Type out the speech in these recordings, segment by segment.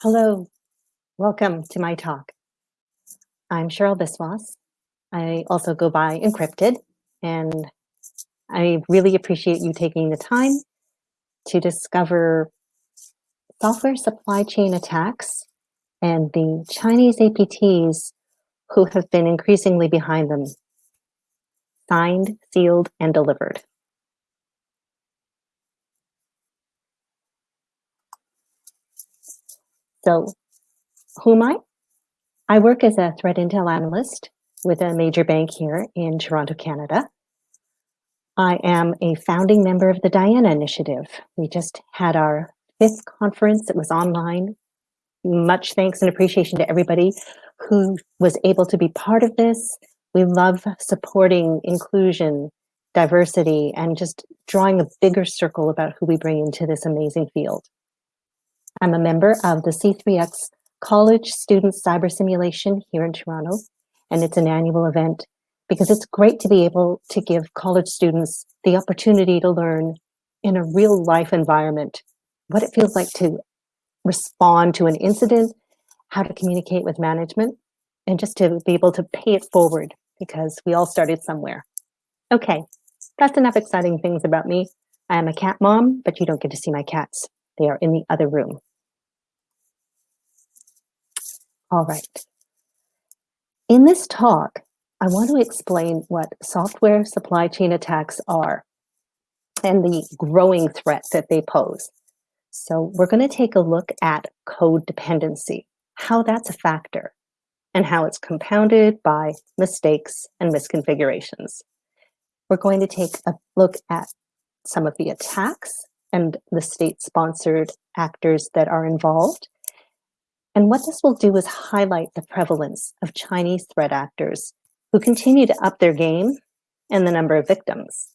Hello, welcome to my talk. I'm Cheryl Biswas. I also go by Encrypted, and I really appreciate you taking the time to discover software supply chain attacks and the Chinese APTs who have been increasingly behind them, signed, sealed, and delivered. So who am I? I work as a threat intel analyst with a major bank here in Toronto, Canada. I am a founding member of the Diana Initiative. We just had our fifth conference. It was online. Much thanks and appreciation to everybody who was able to be part of this. We love supporting inclusion, diversity, and just drawing a bigger circle about who we bring into this amazing field. I'm a member of the C3X College Student Cyber Simulation here in Toronto, and it's an annual event because it's great to be able to give college students the opportunity to learn in a real life environment what it feels like to respond to an incident, how to communicate with management, and just to be able to pay it forward because we all started somewhere. Okay, that's enough exciting things about me. I am a cat mom, but you don't get to see my cats. They are in the other room. All right. In this talk, I want to explain what software supply chain attacks are and the growing threat that they pose. So we're going to take a look at code dependency, how that's a factor, and how it's compounded by mistakes and misconfigurations. We're going to take a look at some of the attacks and the state-sponsored actors that are involved, and what this will do is highlight the prevalence of Chinese threat actors who continue to up their game and the number of victims.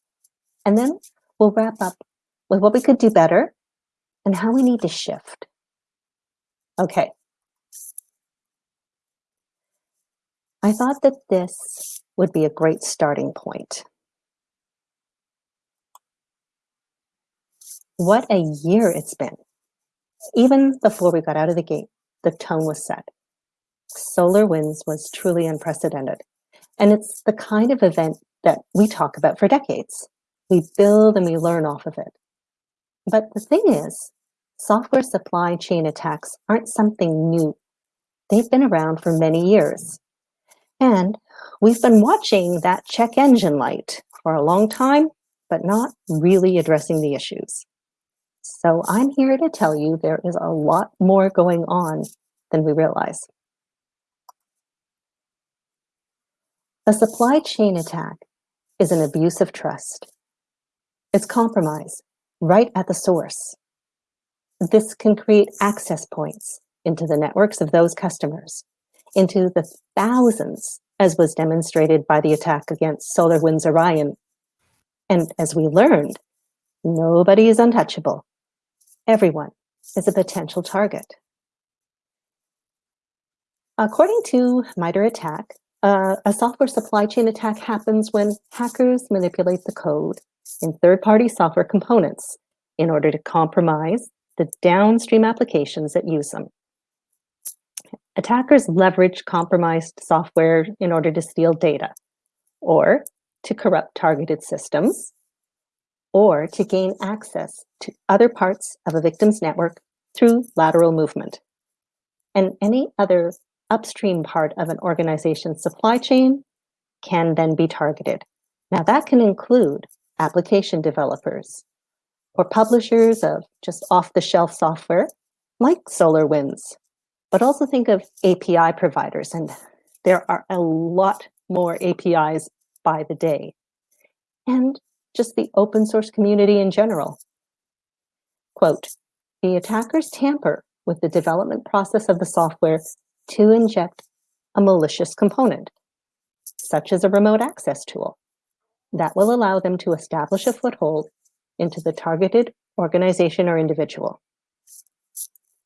And then we'll wrap up with what we could do better and how we need to shift. Okay. I thought that this would be a great starting point. What a year it's been, even before we got out of the gate the tone was set. SolarWinds was truly unprecedented. And it's the kind of event that we talk about for decades. We build and we learn off of it. But the thing is, software supply chain attacks aren't something new. They've been around for many years. And we've been watching that check engine light for a long time, but not really addressing the issues. So I'm here to tell you there is a lot more going on than we realize. A supply chain attack is an abuse of trust. It's compromise right at the source. This can create access points into the networks of those customers, into the thousands, as was demonstrated by the attack against SolarWinds Orion. And as we learned, nobody is untouchable. Everyone is a potential target. According to MITRE ATT&CK, uh, a software supply chain attack happens when hackers manipulate the code in third-party software components in order to compromise the downstream applications that use them. Attackers leverage compromised software in order to steal data, or to corrupt targeted systems, or to gain access to other parts of a victim's network through lateral movement. And any other upstream part of an organization's supply chain can then be targeted. Now that can include application developers or publishers of just off-the-shelf software like SolarWinds, but also think of API providers and there are a lot more APIs by the day. And just the open source community in general. Quote, the attackers tamper with the development process of the software to inject a malicious component, such as a remote access tool, that will allow them to establish a foothold into the targeted organization or individual.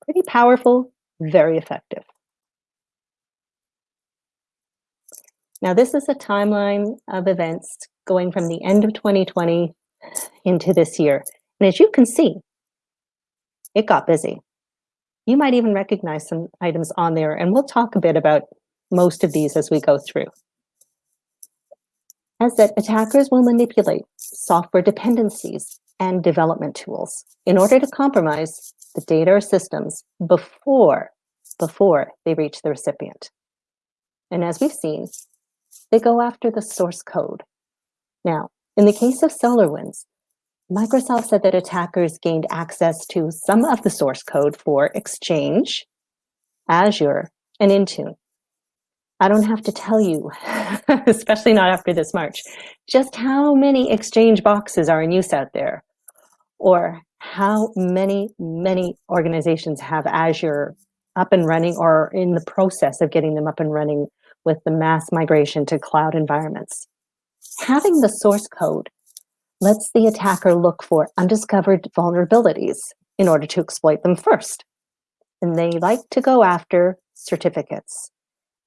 Pretty powerful, very effective. Now, this is a timeline of events going from the end of 2020 into this year. And as you can see, it got busy. You might even recognize some items on there, and we'll talk a bit about most of these as we go through. As that attackers will manipulate software dependencies and development tools in order to compromise the data or systems before, before they reach the recipient. And as we've seen, they go after the source code. Now, in the case of SolarWinds, Microsoft said that attackers gained access to some of the source code for Exchange, Azure, and Intune. I don't have to tell you, especially not after this March, just how many Exchange boxes are in use out there, or how many, many organizations have Azure up and running or in the process of getting them up and running with the mass migration to cloud environments. Having the source code lets the attacker look for undiscovered vulnerabilities in order to exploit them first. And they like to go after certificates.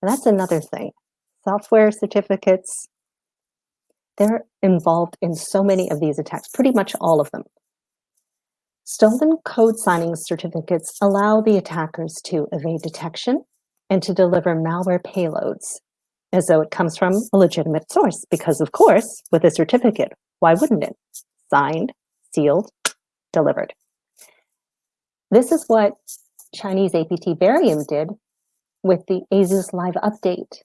And that's another thing. Software certificates, they're involved in so many of these attacks, pretty much all of them. Stolen code signing certificates allow the attackers to evade detection and to deliver malware payloads as though it comes from a legitimate source. Because of course, with a certificate, why wouldn't it? Signed, sealed, delivered. This is what Chinese APT Barium did with the ASUS Live update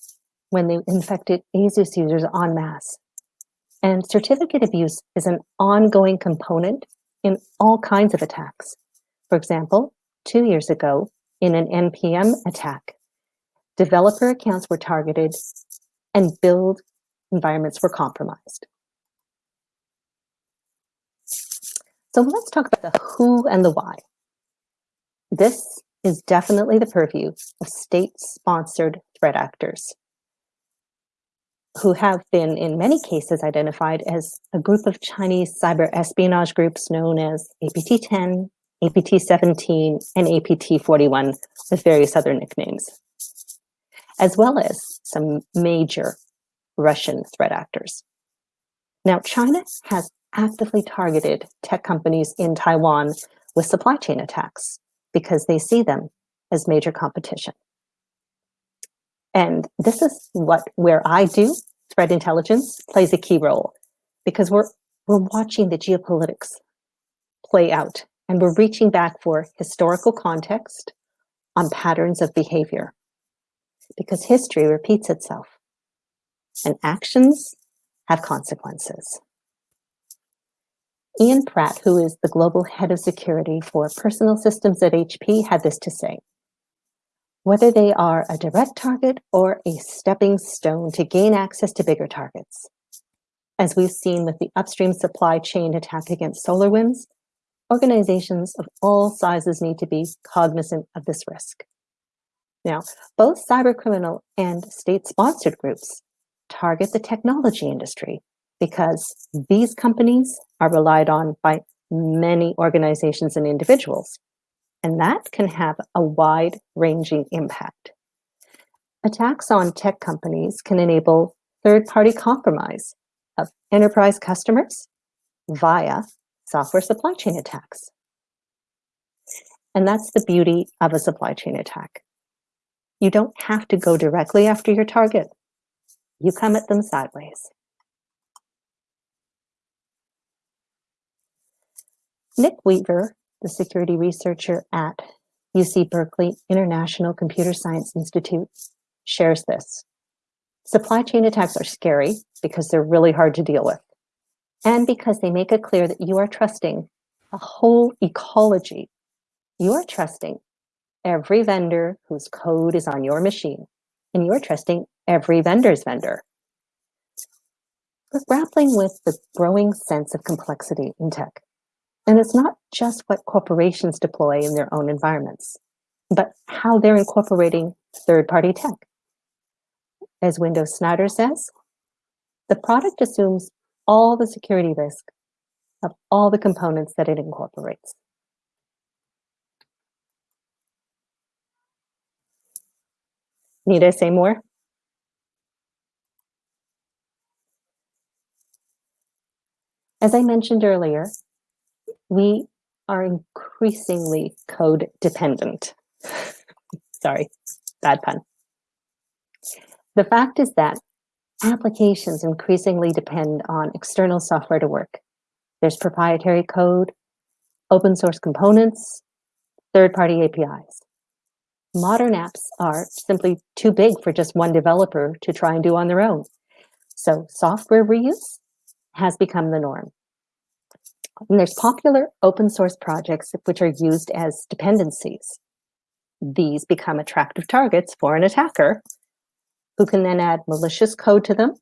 when they infected ASUS users en masse. And certificate abuse is an ongoing component in all kinds of attacks. For example, two years ago, in an NPM attack, developer accounts were targeted and build environments were compromised. So let's talk about the who and the why. This is definitely the purview of state-sponsored threat actors who have been, in many cases, identified as a group of Chinese cyber espionage groups known as APT-10, APT-17, and APT-41, with various other nicknames, as well as some major Russian threat actors. Now, China has actively targeted tech companies in Taiwan with supply chain attacks because they see them as major competition. And this is what where I do threat intelligence plays a key role because we're we're watching the geopolitics play out and we're reaching back for historical context on patterns of behavior because history repeats itself and actions have consequences. Ian Pratt, who is the global head of security for personal systems at HP, had this to say. Whether they are a direct target or a stepping stone to gain access to bigger targets. As we've seen with the upstream supply chain attack against SolarWinds, organizations of all sizes need to be cognizant of this risk. Now, both cybercriminal and state-sponsored groups target the technology industry because these companies are relied on by many organizations and individuals, and that can have a wide-ranging impact. Attacks on tech companies can enable third-party compromise of enterprise customers via software supply chain attacks. And that's the beauty of a supply chain attack. You don't have to go directly after your target. You come at them sideways. Nick Weaver, the security researcher at UC Berkeley International Computer Science Institute, shares this. Supply chain attacks are scary because they're really hard to deal with and because they make it clear that you are trusting a whole ecology. You are trusting every vendor whose code is on your machine, and you're trusting every vendor's vendor. We're grappling with the growing sense of complexity in tech. And it's not just what corporations deploy in their own environments, but how they're incorporating third-party tech. As Window Snyder says, the product assumes all the security risk of all the components that it incorporates. Need I say more? As I mentioned earlier, we are increasingly code dependent. Sorry, bad pun. The fact is that applications increasingly depend on external software to work. There's proprietary code, open source components, third-party APIs. Modern apps are simply too big for just one developer to try and do on their own. So software reuse has become the norm. And there's popular open source projects which are used as dependencies. These become attractive targets for an attacker who can then add malicious code to them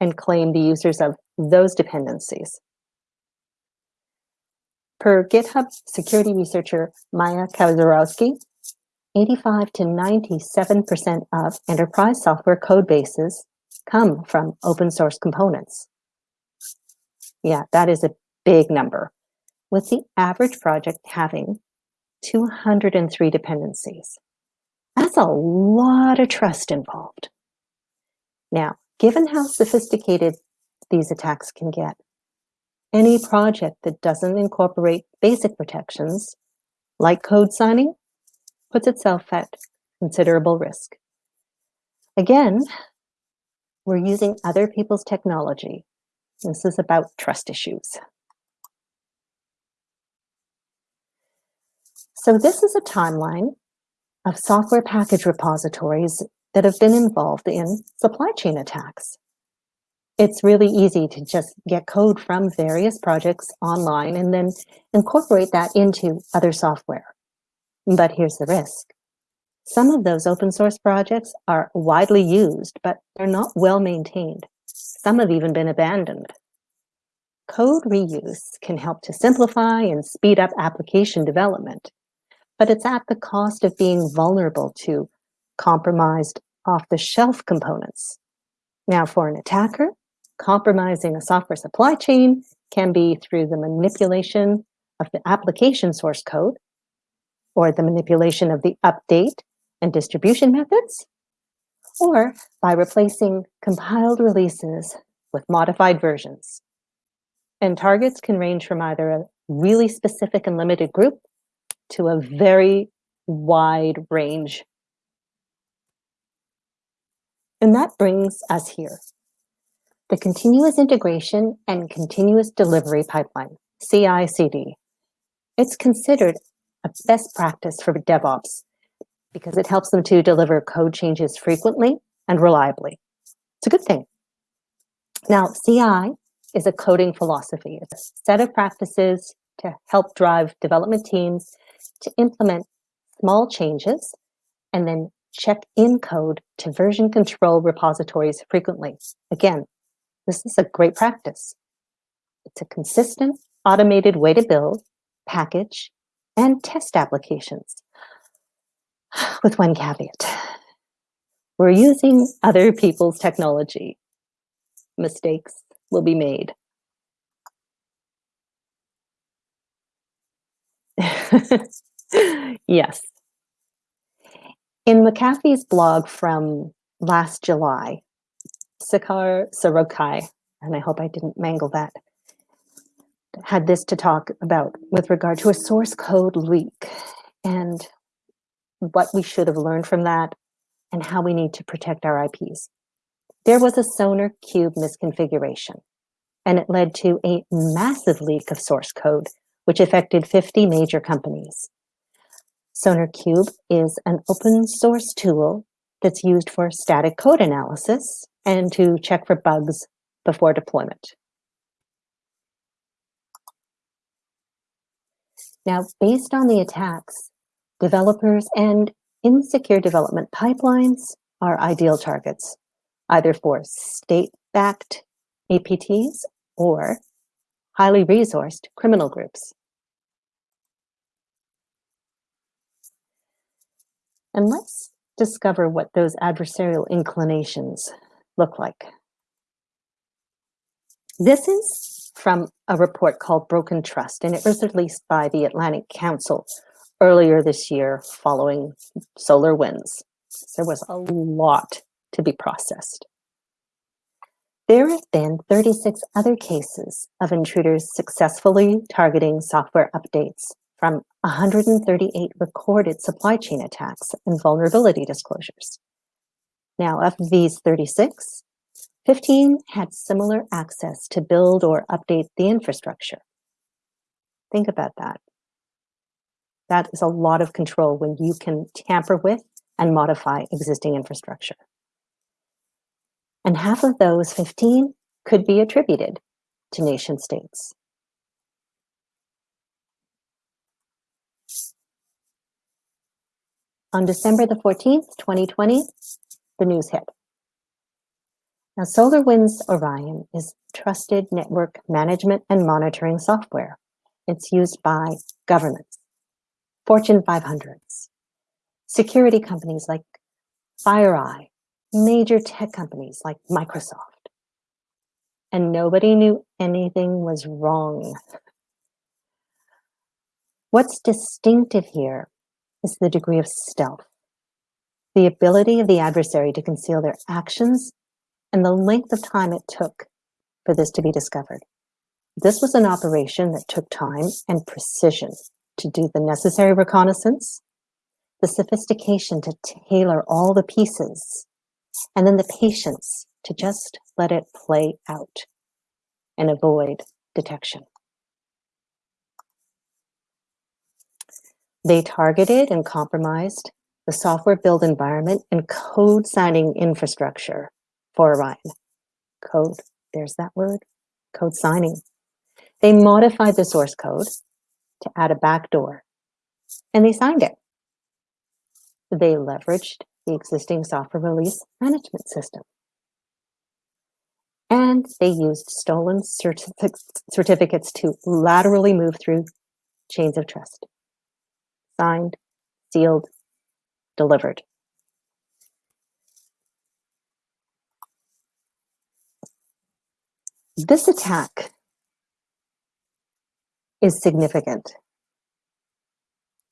and claim the users of those dependencies. Per GitHub security researcher Maya Kaczorowski, 85 to 97% of enterprise software code bases come from open source components. Yeah, that is a big number, with the average project having 203 dependencies. That's a lot of trust involved. Now, given how sophisticated these attacks can get, any project that doesn't incorporate basic protections, like code signing, puts itself at considerable risk. Again, we're using other people's technology. This is about trust issues. So this is a timeline of software package repositories that have been involved in supply chain attacks. It's really easy to just get code from various projects online and then incorporate that into other software. But here's the risk. Some of those open source projects are widely used, but they're not well maintained. Some have even been abandoned. Code reuse can help to simplify and speed up application development, but it's at the cost of being vulnerable to compromised off-the-shelf components. Now, for an attacker, compromising a software supply chain can be through the manipulation of the application source code or the manipulation of the update and distribution methods, or by replacing compiled releases with modified versions. And targets can range from either a really specific and limited group to a very wide range and that brings us here. The continuous integration and continuous delivery pipeline, CI/CD. It's considered a best practice for DevOps because it helps them to deliver code changes frequently and reliably. It's a good thing. Now, CI is a coding philosophy. It's a set of practices to help drive development teams to implement small changes and then check in code to version control repositories frequently. Again, this is a great practice. It's a consistent, automated way to build, package, and test applications. With one caveat. We're using other people's technology. Mistakes will be made. yes, in McAfee's blog from last July, Sakar Sorokai, and I hope I didn't mangle that, had this to talk about with regard to a source code leak and what we should have learned from that and how we need to protect our IPs. There was a Sonar Cube misconfiguration, and it led to a massive leak of source code, which affected 50 major companies. SonarQube is an open source tool that's used for static code analysis and to check for bugs before deployment. Now, based on the attacks, developers and insecure development pipelines are ideal targets, either for state-backed APTs or highly resourced criminal groups. And let's discover what those adversarial inclinations look like. This is from a report called Broken Trust, and it was released by the Atlantic Council earlier this year following SolarWinds. There was a lot to be processed. There have been 36 other cases of intruders successfully targeting software updates from 138 recorded supply chain attacks and vulnerability disclosures. Now, of these 36, 15 had similar access to build or update the infrastructure. Think about that. That is a lot of control when you can tamper with and modify existing infrastructure. And half of those 15 could be attributed to nation states. On December the 14th, 2020, the news hit. Now, SolarWinds Orion is trusted network management and monitoring software. It's used by governments, Fortune 500s, security companies like FireEye, major tech companies like Microsoft. And nobody knew anything was wrong. What's distinctive here is the degree of stealth, the ability of the adversary to conceal their actions, and the length of time it took for this to be discovered. This was an operation that took time and precision to do the necessary reconnaissance, the sophistication to tailor all the pieces, and then the patience to just let it play out and avoid detection. They targeted and compromised the software build environment and code signing infrastructure Code, there's that word, code signing. They modified the source code to add a backdoor and they signed it. They leveraged the existing software release management system. And they used stolen certificates to laterally move through chains of trust signed, sealed, delivered. This attack is significant.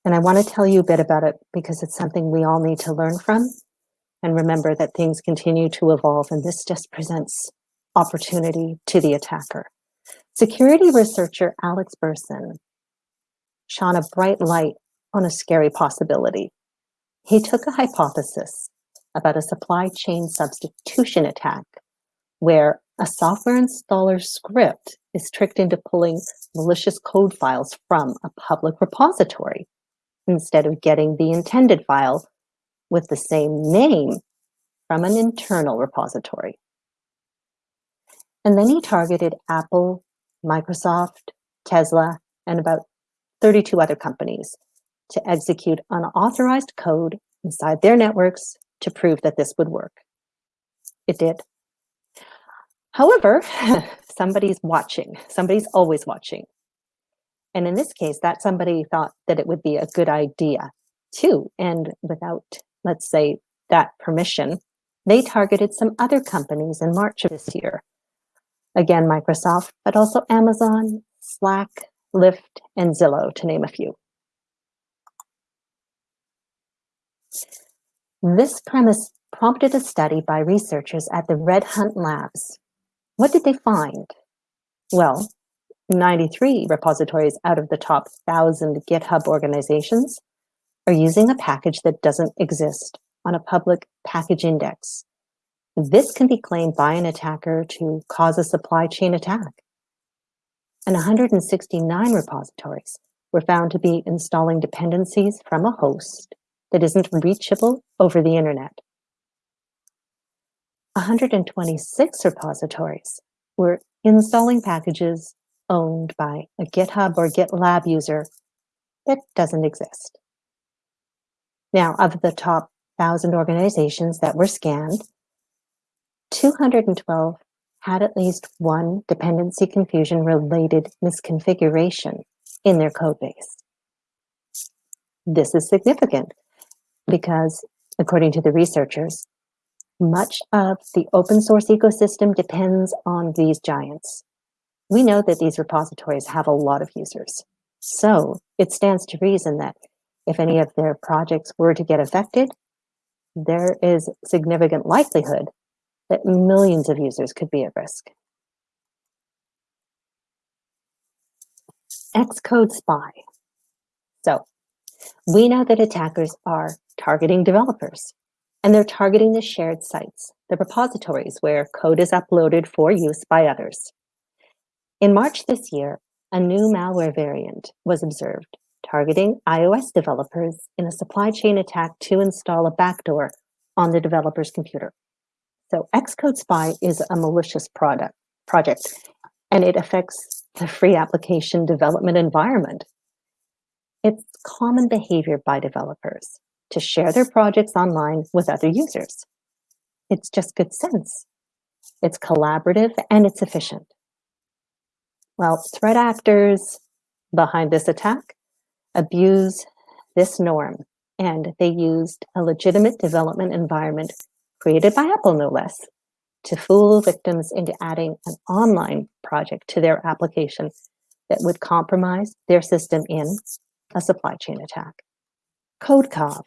And I want to tell you a bit about it because it's something we all need to learn from and remember that things continue to evolve and this just presents opportunity to the attacker. Security researcher Alex Birsan shone a bright light on a scary possibility. He took a hypothesis about a supply chain substitution attack where a software installer script is tricked into pulling malicious code files from a public repository instead of getting the intended file with the same name from an internal repository. And then he targeted Apple, Microsoft, Tesla, and about 32 other companies to execute unauthorized code inside their networks to prove that this would work. It did. However, somebody's watching. Somebody's always watching. And in this case, that somebody thought that it would be a good idea too. And without, let's say, that permission, they targeted some other companies in March of this year. Again, Microsoft, but also Amazon, Slack, Lyft, and Zillow, to name a few. This premise prompted a study by researchers at the RedHunt Labs. What did they find? Well, 93 repositories out of the top 1,000 GitHub organizations are using a package that doesn't exist on a public package index. This can be claimed by an attacker to cause a supply chain attack. And 169 repositories were found to be installing dependencies from a host that isn't reachable over the internet. 126 repositories were installing packages owned by a GitHub or GitLab user that doesn't exist. Now, of the top 1,000 organizations that were scanned, 212 had at least one dependency confusion related misconfiguration in their code base. This is significant because according to the researchers, much of the open source ecosystem depends on these giants. We know that these repositories have a lot of users. So it stands to reason that if any of their projects were to get affected, there is significant likelihood that millions of users could be at risk. XcodeSpy. So we know that attackers are targeting developers and they're targeting the shared sites, the repositories where code is uploaded for use by others. In March this year, a new malware variant was observed targeting iOS developers in a supply chain attack to install a backdoor on the developer's computer. So XcodeSpy is a malicious product project, and it affects the free application development environment. It's common behavior by developers to share their projects online with other users. It's just good sense. It's collaborative and it's efficient. Well, threat actors behind this attack abuse this norm and they used a legitimate development environment created by Apple, no less, to fool victims into adding an online project to their application that would compromise their system in a supply chain attack. CodeCov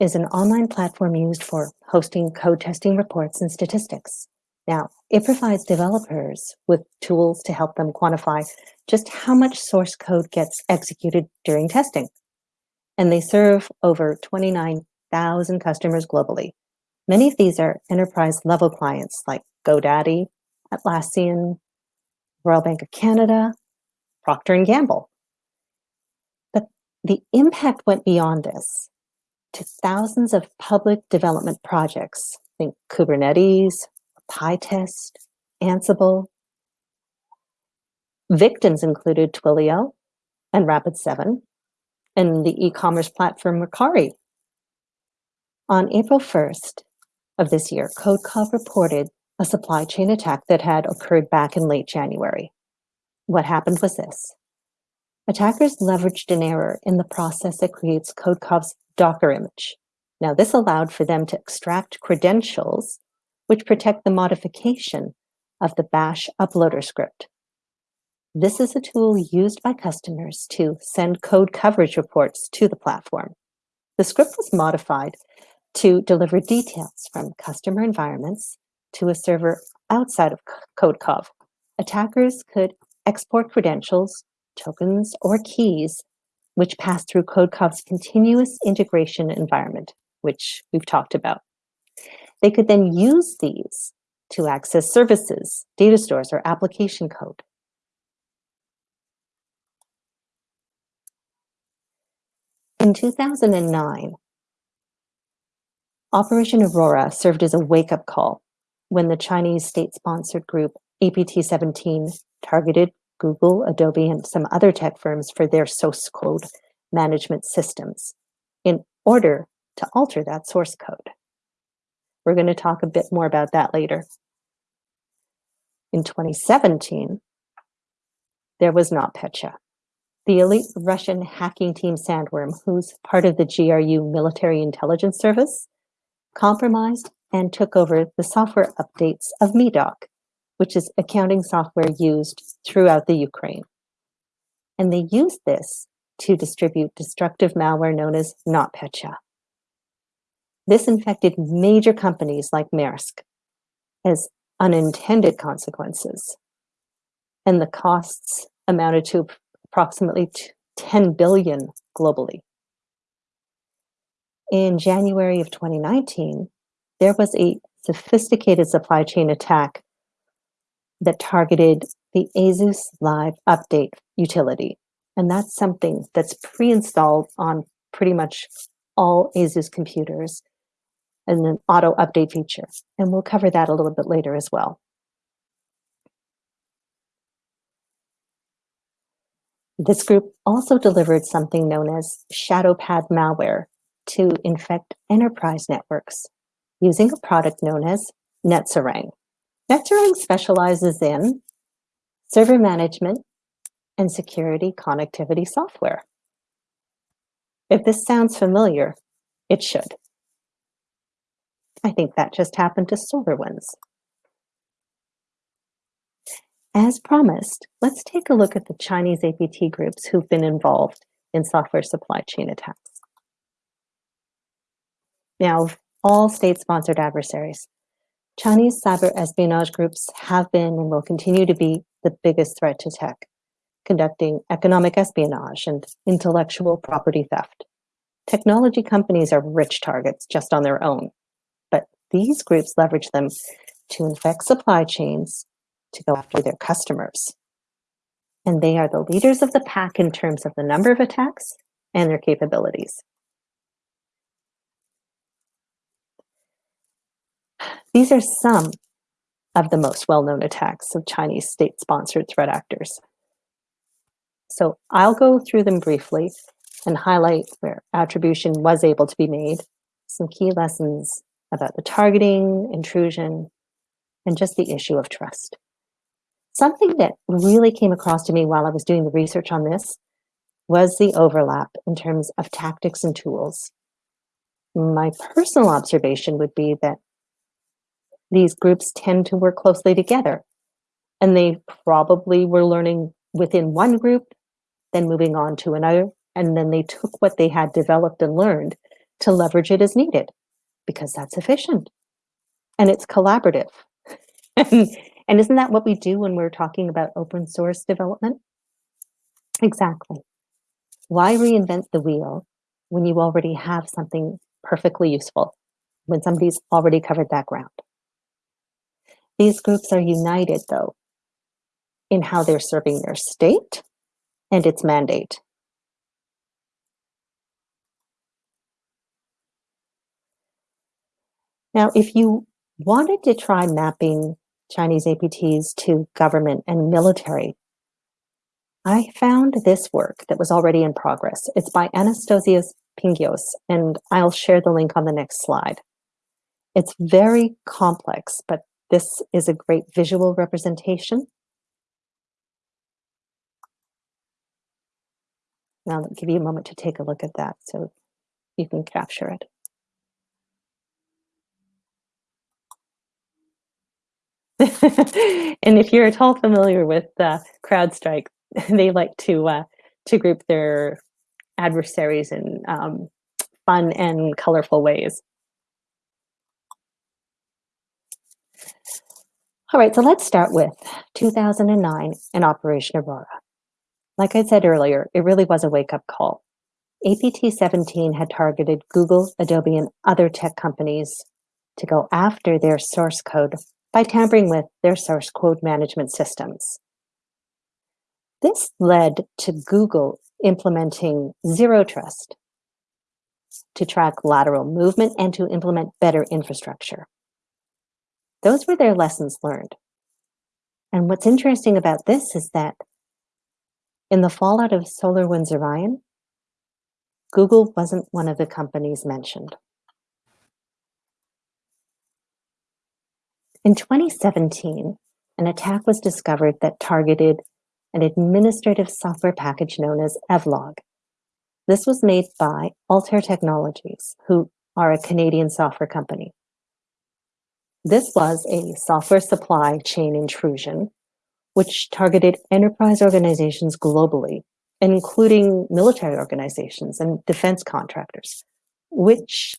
is an online platform used for hosting code testing reports and statistics. Now, it provides developers with tools to help them quantify just how much source code gets executed during testing. And they serve over 29,000 customers globally. Many of these are enterprise level clients like GoDaddy, Atlassian, Royal Bank of Canada, Procter & Gamble. But the impact went beyond this to thousands of public development projects. Think Kubernetes, PyTest, Ansible. Victims included Twilio and Rapid7 and the e-commerce platform Mercari. On April 1st of this year, CodeCov reported a supply chain attack that had occurred back in late January. What happened was this. Attackers leveraged an error in the process that creates CodeCov's Docker image. Now, this allowed for them to extract credentials which protect the modification of the bash uploader script. This is a tool used by customers to send code coverage reports to the platform. The script was modified to deliver details from customer environments to a server outside of CodeCov. Attackers could export credentials, tokens, or keys which pass through CodeCov's continuous integration environment, which we've talked about. They could then use these to access services, data stores, or application code. In 2009, Operation Aurora served as a wake-up call when the Chinese state-sponsored group APT-17 targeted Google, Adobe, and some other tech firms for their source code management systems in order to alter that source code. We're going to talk a bit more about that later. In 2017, there was not NotPetya, the elite Russian hacking team Sandworm, who's part of the GRU military intelligence service, compromised and took over the software updates of Medoc, which is accounting software used throughout the Ukraine. And they used this to distribute destructive malware known as NotPetya. This infected major companies like Maersk as unintended consequences. And the costs amounted to approximately 10 billion globally. In January of 2019, there was a sophisticated supply chain attack that targeted the ASUS Live Update utility. And that's something that's pre-installed on pretty much all ASUS computers and an auto update feature. And we'll cover that a little bit later as well. This group also delivered something known as ShadowPad malware to infect enterprise networks using a product known as NetSarang. NetSarang specializes in server management and security connectivity software. If this sounds familiar, it should. I think that just happened to SolarWinds. As promised, let's take a look at the Chinese APT groups who've been involved in software supply chain attacks. Now, all state-sponsored adversaries, Chinese cyber espionage groups have been and will continue to be the biggest threat to tech. conducting economic espionage and intellectual property theft. Technology companies are rich targets just on their own, but these groups leverage them to infect supply chains to go after their customers. And they are the leaders of the pack in terms of the number of attacks and their capabilities. These are some of the most well-known attacks of Chinese state-sponsored threat actors. So I'll go through them briefly and highlight where attribution was able to be made, some key lessons about the targeting, intrusion, and just the issue of trust. Something that really came across to me while I was doing the research on this was the overlap in terms of tactics and tools. My personal observation would be that these groups tend to work closely together. And they probably were learning within one group, then moving on to another. And then they took what they had developed and learned to leverage it as needed because that's efficient and it's collaborative. and, isn't that what we do when we're talking about open source development? Exactly. Why reinvent the wheel when you already have something perfectly useful, when somebody's already covered that ground? These groups are united, though, in how they're serving their state and its mandate. Now, if you wanted to try mapping Chinese APTs to government and military, I found this work that was already in progress. It's by Anastasios Pingios, and I'll share the link on the next slide. It's very complex, but this is a great visual representation. Now I'll give you a moment to take a look at that so you can capture it. and if you're at all familiar with uh, CrowdStrike, they like to uh, to group their adversaries in um, fun and colorful ways. All right, so let's start with 2009 and Operation Aurora. Like I said earlier, it really was a wake-up call. APT-17 had targeted Google, Adobe, and other tech companies to go after their source code by tampering with their source code management systems. This led to Google implementing Zero Trust to track lateral movement and to implement better infrastructure. Those were their lessons learned. And what's interesting about this is that in the fallout of SolarWinds Orion, Google wasn't one of the companies mentioned. In 2017, an attack was discovered that targeted an administrative software package known as Evlog. This was made by Altair Technologies, who are a Canadian software company. This was a software supply chain intrusion, which targeted enterprise organizations globally, including military organizations and defense contractors, which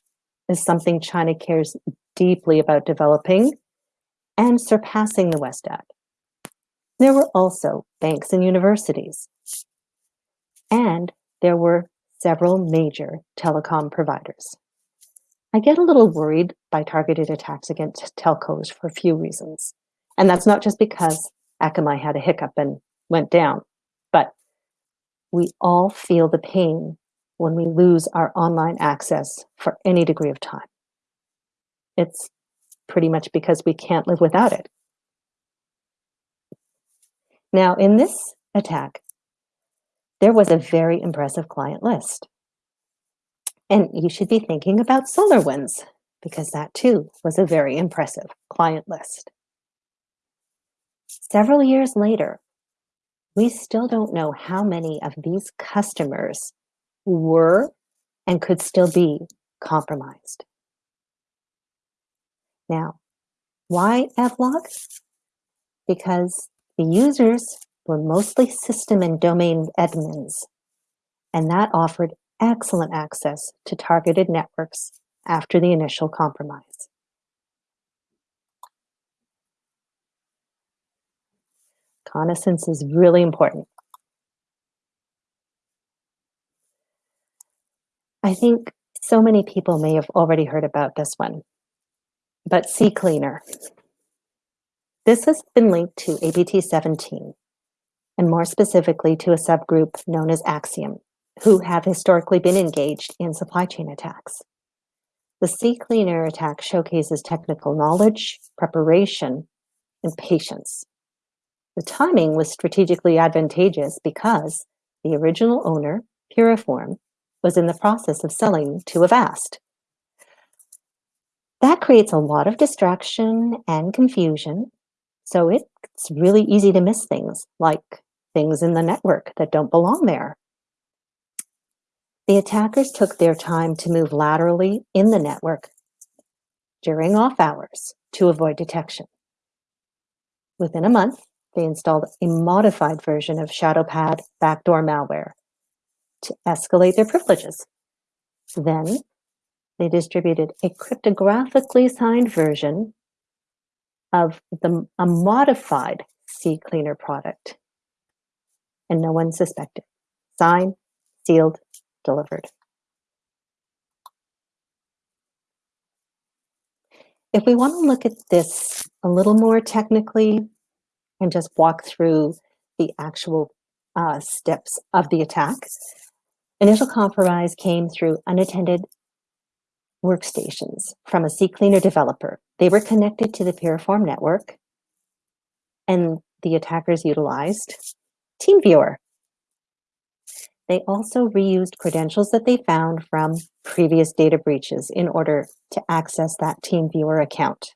is something China cares deeply about developing and surpassing the West at. There were also banks and universities, and there were several major telecom providers. I get a little worried by targeted attacks against telcos for a few reasons. And that's not just because Akamai had a hiccup and went down, but we all feel the pain when we lose our online access for any degree of time. It's pretty much because we can't live without it. Now, in this attack, there was a very impressive client list. And you should be thinking about SolarWinds because that too was a very impressive client list. Several years later, we still don't know how many of these customers were and could still be compromised. Now, why Evlog? Because the users were mostly system and domain admins, and that offered excellent access to targeted networks after the initial compromise. Reconnaissance is really important. I think so many people may have already heard about this one, but CCleaner. This has been linked to APT17, and more specifically to a subgroup known as Axiom who have historically been engaged in supply chain attacks. The CCleaner attack showcases technical knowledge, preparation, and patience. The timing was strategically advantageous because the original owner, Piriform, was in the process of selling to Avast. That creates a lot of distraction and confusion, so it's really easy to miss things, like things in the network that don't belong there. The attackers took their time to move laterally in the network during off hours to avoid detection. Within a month, they installed a modified version of ShadowPad backdoor malware to escalate their privileges. Then they distributed a cryptographically signed version of the, a modified CCleaner product. And no one suspected. Signed, sealed, delivered. If we want to look at this a little more technically and just walk through the actual uh, steps of the attack, initial compromise came through unattended workstations from a CCleaner developer. They were connected to the Piriform network and the attackers utilized TeamViewer. They also reused credentials that they found from previous data breaches in order to access that TeamViewer account.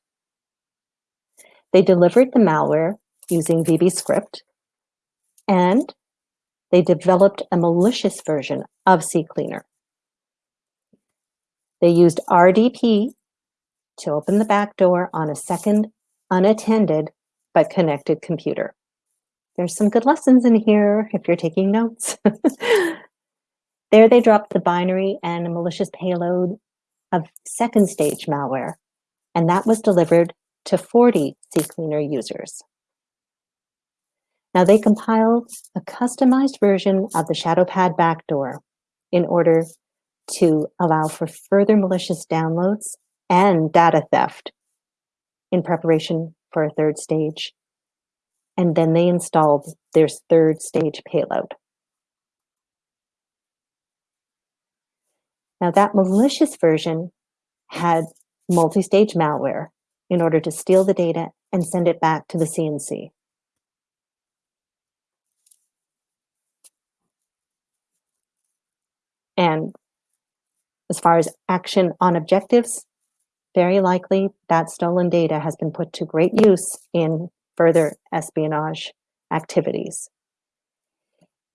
They delivered the malware using VBScript and they developed a malicious version of CCleaner. They used RDP to open the back door on a second unattended but connected computer. There's some good lessons in here if you're taking notes. there they dropped the binary and a malicious payload of second stage malware, and that was delivered to 40 CCleaner users. Now they compiled a customized version of the ShadowPad backdoor in order to allow for further malicious downloads and data theft in preparation for a third stage and then they installed their third stage payload. Now that malicious version had multi-stage malware in order to steal the data and send it back to the CNC. And as far as action on objectives, very likely that stolen data has been put to great use in further espionage activities.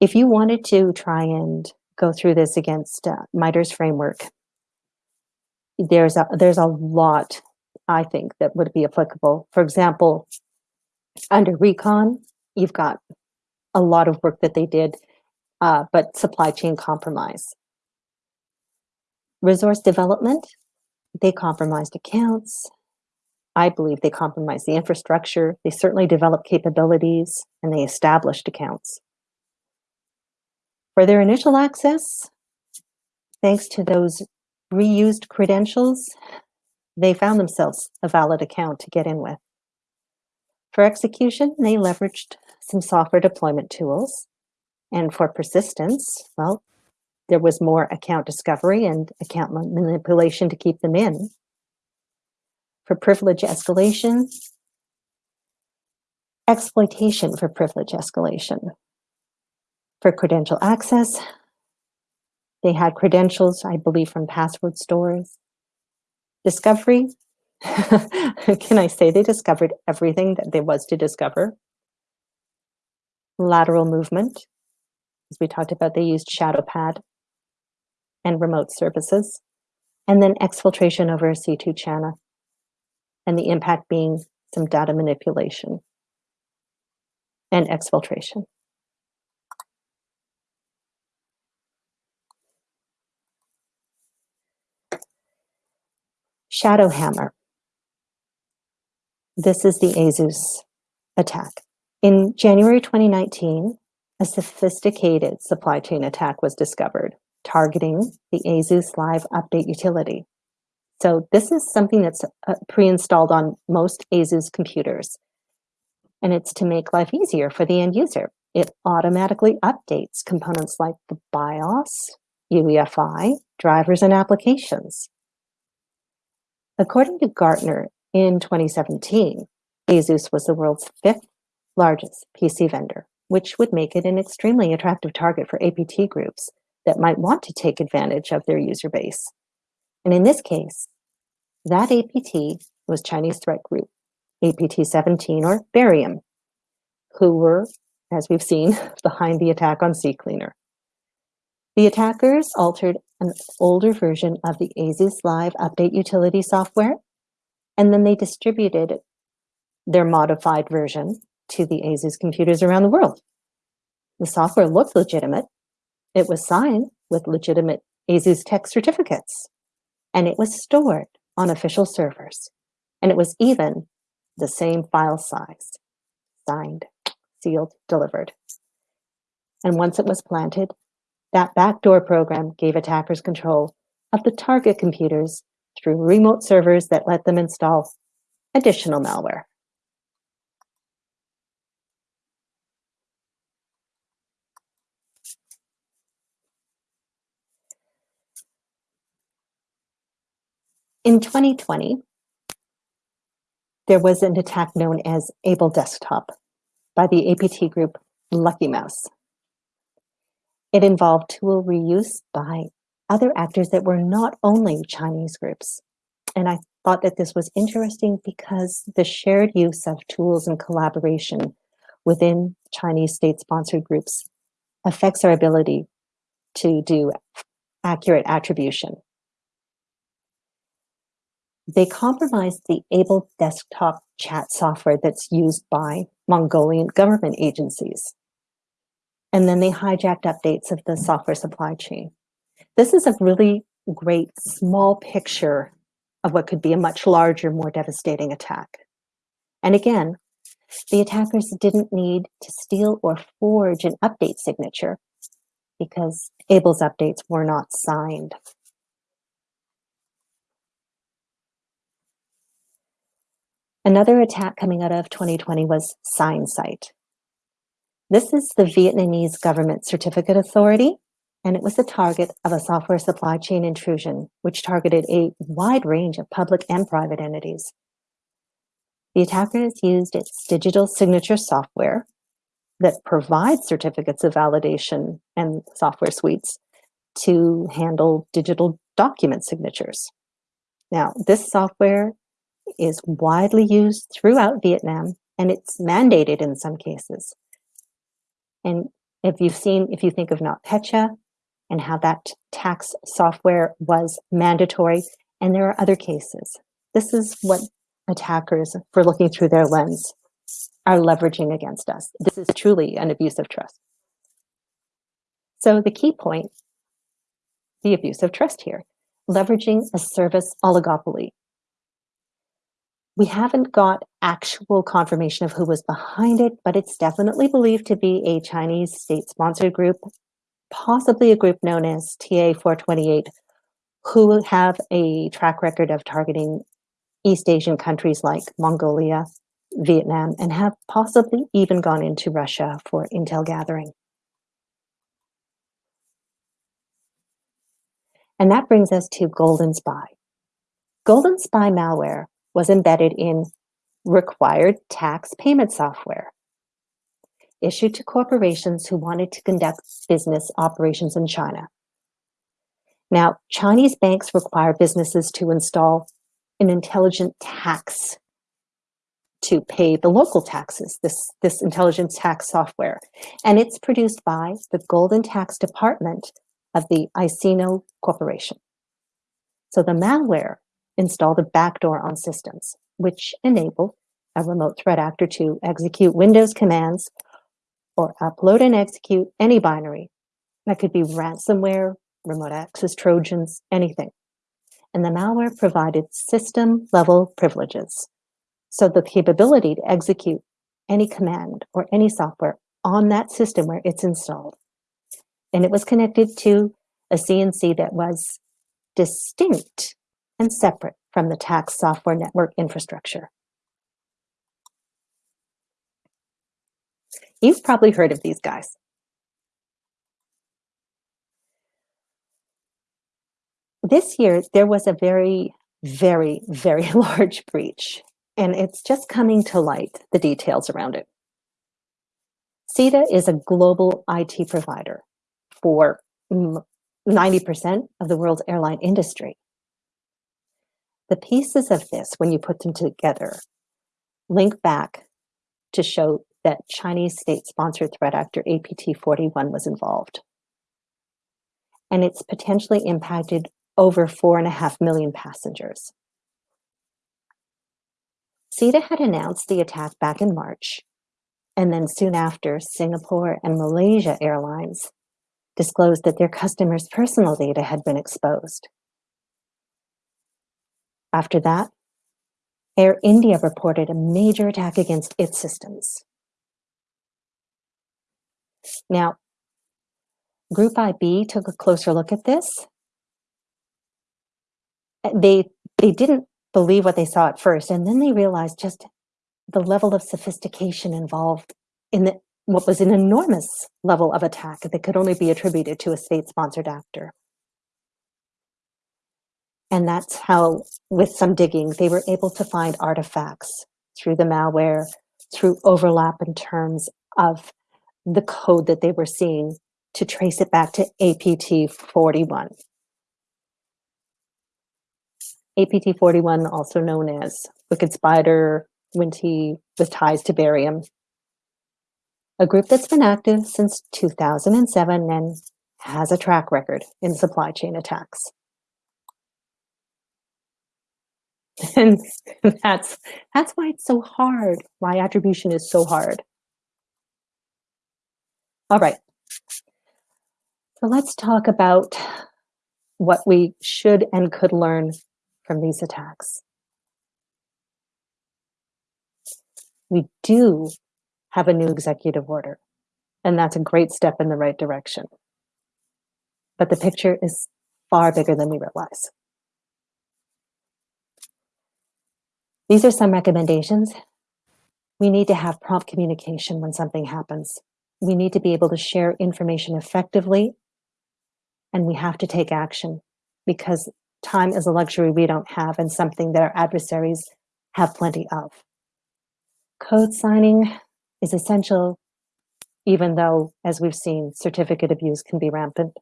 If you wanted to try and go through this against uh, MITRE's framework, there's a, there's a lot, I think, that would be applicable. For example, under recon, you've got a lot of work that they did, uh, but supply chain compromise. Resource development, they compromised accounts, I believe they compromised the infrastructure. They certainly developed capabilities and they established accounts. For their initial access, thanks to those reused credentials, they found themselves a valid account to get in with. For execution, they leveraged some software deployment tools. And for persistence, well, there was more account discovery and account manipulation to keep them in for privilege escalation, exploitation for privilege escalation. For credential access, they had credentials, I believe, from password stores. Discovery, can I say they discovered everything that there was to discover? Lateral movement, as we talked about, they used ShadowPad and remote services. And then exfiltration over a C2 channel and the impact being some data manipulation and exfiltration. Shadowhammer. This is the ASUS attack. In January 2019, a sophisticated supply chain attack was discovered targeting the ASUS Live Update utility. So this is something that's uh, pre-installed on most ASUS computers. And it's to make life easier for the end user. It automatically updates components like the BIOS, UEFI, drivers, and applications. According to Gartner, in 2017, ASUS was the world's fifth largest PC vendor, which would make it an extremely attractive target for APT groups that might want to take advantage of their user base. And in this case, that APT was Chinese threat group, APT-17 or Barium, who were, as we've seen, behind the attack on CCleaner. The attackers altered an older version of the ASUS Live update utility software, and then they distributed their modified version to the ASUS computers around the world. The software looked legitimate. It was signed with legitimate ASUS tech certificates, and it was stored on official servers. And it was even the same file size, signed, sealed, delivered. And once it was planted, that backdoor program gave attackers control of the target computers through remote servers that let them install additional malware. In 2020, there was an attack known as Able Desktop by the APT group Lucky Mouse. It involved tool reuse by other actors that were not only Chinese groups. And I thought that this was interesting because the shared use of tools and collaboration within Chinese state-sponsored groups affects our ability to do accurate attribution. They compromised the Able desktop chat software that's used by Mongolian government agencies. And then they hijacked updates of the software supply chain. This is a really great small picture of what could be a much larger, more devastating attack. And again, the attackers didn't need to steal or forge an update signature because Able's updates were not signed. Another attack coming out of 2020 was SignSight. This is the Vietnamese government certificate authority, and it was the target of a software supply chain intrusion, which targeted a wide range of public and private entities. The attackers used its digital signature software that provides certificates of validation and software suites to handle digital document signatures. Now, this software is widely used throughout Vietnam and it's mandated in some cases. And if you've seen, if you think of NotPetya and how that tax software was mandatory, and there are other cases. This is what attackers, for looking through their lens, are leveraging against us. This is truly an abuse of trust. So the key point, the abuse of trust here, leveraging a service oligopoly we haven't got actual confirmation of who was behind it, but it's definitely believed to be a Chinese state-sponsored group, possibly a group known as TA428, who have a track record of targeting East Asian countries like Mongolia, Vietnam, and have possibly even gone into Russia for intel gathering. And that brings us to Golden Spy. Golden Spy malware was embedded in required tax payment software issued to corporations who wanted to conduct business operations in China. Now, Chinese banks require businesses to install an intelligent tax to pay the local taxes, this, this intelligent tax software. And it's produced by the Golden Tax Department of the Aisino Corporation. So the malware installed a backdoor on systems, which enabled a remote threat actor to execute Windows commands or upload and execute any binary. That could be ransomware, remote access Trojans, anything. And the malware provided system level privileges. So the capability to execute any command or any software on that system where it's installed. And it was connected to a CNC that was distinct and separate from the tax software network infrastructure. You've probably heard of these guys. This year, there was a very, very, very large breach, and it's just coming to light, the details around it. SITA is a global IT provider for 90% of the world's airline industry. The pieces of this, when you put them together, link back to show that Chinese state-sponsored threat actor APT-41 was involved. And it's potentially impacted over four and a half million passengers. SITA had announced the attack back in March, and then soon after, Singapore and Malaysia Airlines disclosed that their customers' personal data had been exposed. After that, Air India reported a major attack against its systems. Now, Group IB took a closer look at this. Uh, they, they didn't believe what they saw at first, and then they realized just the level of sophistication involved in the what was an enormous level of attack that could only be attributed to a state-sponsored actor. And that's how, with some digging, they were able to find artifacts through the malware, through overlap in terms of the code that they were seeing to trace it back to APT41. APT41, also known as Wicked Spider, Winnti, with ties to barium, a group that's been active since 2007 and has a track record in supply chain attacks. And that's, that's why it's so hard, why attribution is so hard. All right, so let's talk about what we should and could learn from these attacks. We do have a new executive order. And that's a great step in the right direction. But the picture is far bigger than we realize. These are some recommendations. We need to have prompt communication when something happens. We need to be able to share information effectively, and we have to take action because time is a luxury we don't have and something that our adversaries have plenty of. Code signing is essential, even though, as we've seen, certificate abuse can be rampant.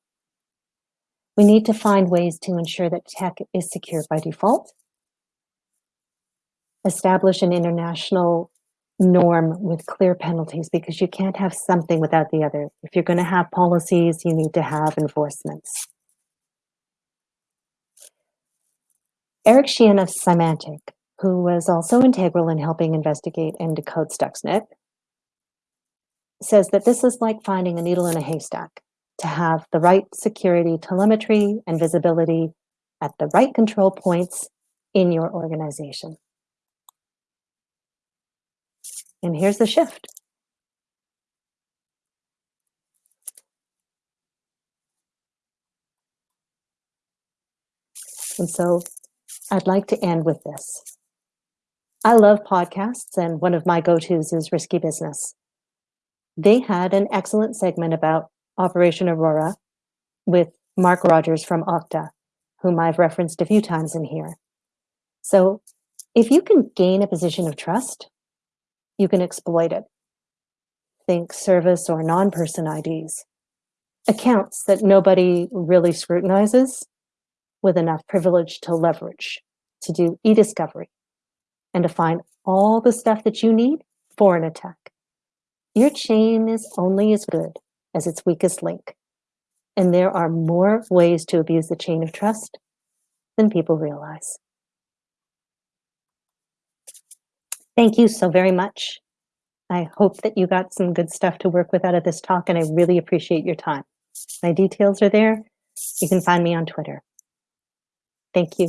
We need to find ways to ensure that tech is secure by default, establish an international norm with clear penalties because you can't have something without the other. If you're going to have policies, you need to have enforcements. Eric Chien of Symantec, who was also integral in helping investigate and decode Stuxnet, says that this is like finding a needle in a haystack to have the right security telemetry and visibility at the right control points in your organization. And here's the shift. And so I'd like to end with this. I love podcasts, and one of my go-tos is Risky Business they had an excellent segment about Operation Aurora with Mark Rogers from Okta, whom I've referenced a few times in here. So if you can gain a position of trust, you can exploit it. Think service or non-person IDs. Accounts that nobody really scrutinizes with enough privilege to leverage, to do e-discovery, and to find all the stuff that you need for an attack. Your chain is only as good as its weakest link. And there are more ways to abuse the chain of trust than people realize. Thank you so very much. I hope that you got some good stuff to work with out of this talk, and I really appreciate your time. My details are there. You can find me on Twitter. Thank you.